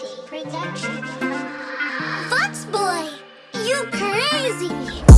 Reality Production. Fox Boy, you crazy!